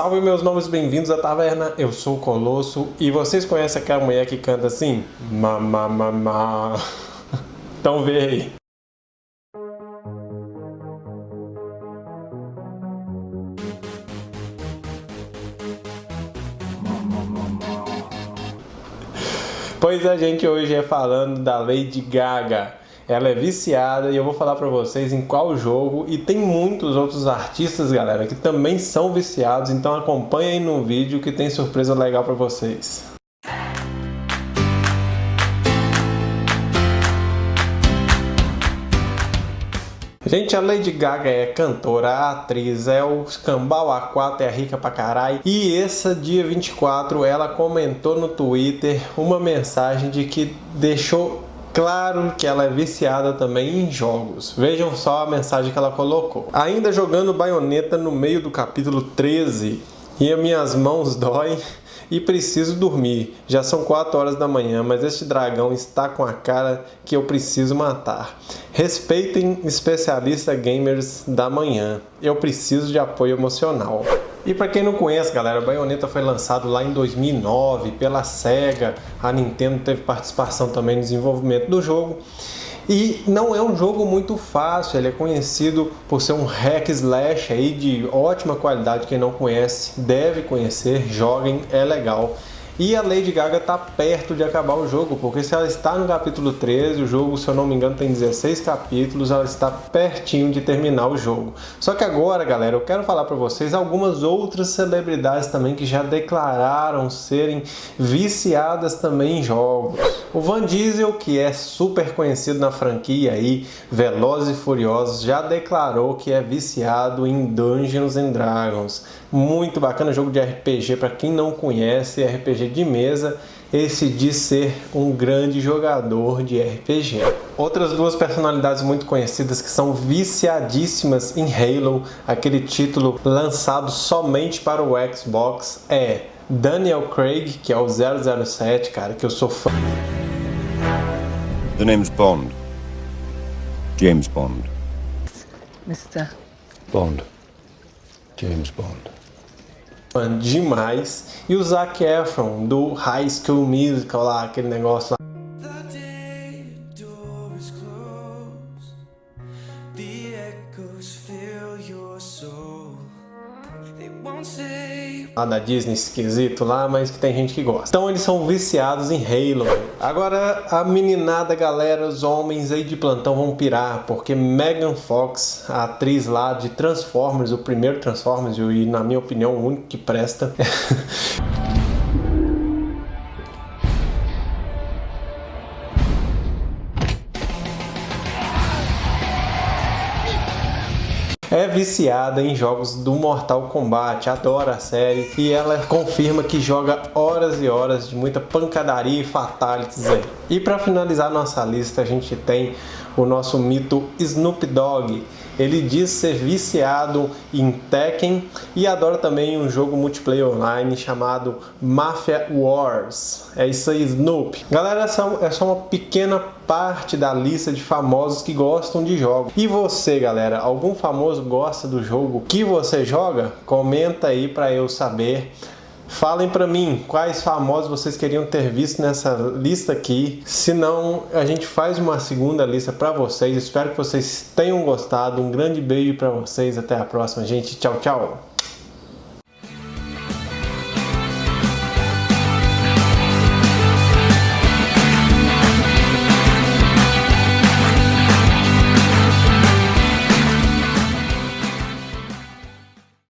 Salve meus novos bem-vindos à taverna, eu sou o Colosso e vocês conhecem aquela mulher que canta assim? Ma, ma, ma, ma. Então vê aí. Pois a gente hoje é falando da Lady Gaga. Ela é viciada e eu vou falar para vocês em qual jogo e tem muitos outros artistas, galera, que também são viciados, então acompanhem aí no vídeo que tem surpresa legal para vocês. Gente, a Lady Gaga é cantora, atriz, é o Escambau A4, é rica pra caralho. E esse dia 24 ela comentou no Twitter uma mensagem de que deixou Claro que ela é viciada também em jogos. Vejam só a mensagem que ela colocou. Ainda jogando baioneta no meio do capítulo 13 e as minhas mãos doem e preciso dormir. Já são 4 horas da manhã, mas este dragão está com a cara que eu preciso matar. Respeitem especialista gamers da manhã. Eu preciso de apoio emocional. E para quem não conhece, galera, Bayonetta foi lançado lá em 2009 pela SEGA. A Nintendo teve participação também no desenvolvimento do jogo. E não é um jogo muito fácil, ele é conhecido por ser um hack slash aí de ótima qualidade, quem não conhece deve conhecer, joguem, é legal. E a Lady Gaga está perto de acabar o jogo, porque se ela está no capítulo 13, o jogo, se eu não me engano, tem 16 capítulos, ela está pertinho de terminar o jogo. Só que agora, galera, eu quero falar para vocês algumas outras celebridades também que já declararam serem viciadas também em jogos. O Van Diesel, que é super conhecido na franquia aí, Velozes e Furiosos, já declarou que é viciado em Dungeons and Dragons. Muito bacana jogo de RPG para quem não conhece, RPG de mesa, esse diz ser um grande jogador de RPG. Outras duas personalidades muito conhecidas que são viciadíssimas em Halo, aquele título lançado somente para o Xbox, é Daniel Craig, que é o 007, cara, que eu sou fã. The name's Bond. James Bond. Mr. Bond. James Bond demais. E o Zac Efron, do High School Musical lá, aquele negócio lá. Lá da Disney esquisito lá, mas que tem gente que gosta. Então eles são viciados em Halo. Agora a meninada galera, os homens aí de plantão vão pirar, porque Megan Fox, a atriz lá de Transformers, o primeiro Transformers, e na minha opinião o único que presta, é viciada em jogos do Mortal Kombat, adora a série e ela confirma que joga horas e horas de muita pancadaria e fatalities aí. E para finalizar nossa lista a gente tem o nosso mito Snoop Dogg. Ele diz ser viciado em Tekken e adora também um jogo multiplayer online chamado Mafia Wars. É isso aí, Snoop. Galera, essa é só uma pequena parte da lista de famosos que gostam de jogos. E você, galera, algum famoso gosta do jogo que você joga? Comenta aí para eu saber. Falem para mim quais famosos vocês queriam ter visto nessa lista aqui. Se não, a gente faz uma segunda lista para vocês. Espero que vocês tenham gostado. Um grande beijo para vocês. Até a próxima, gente. Tchau, tchau.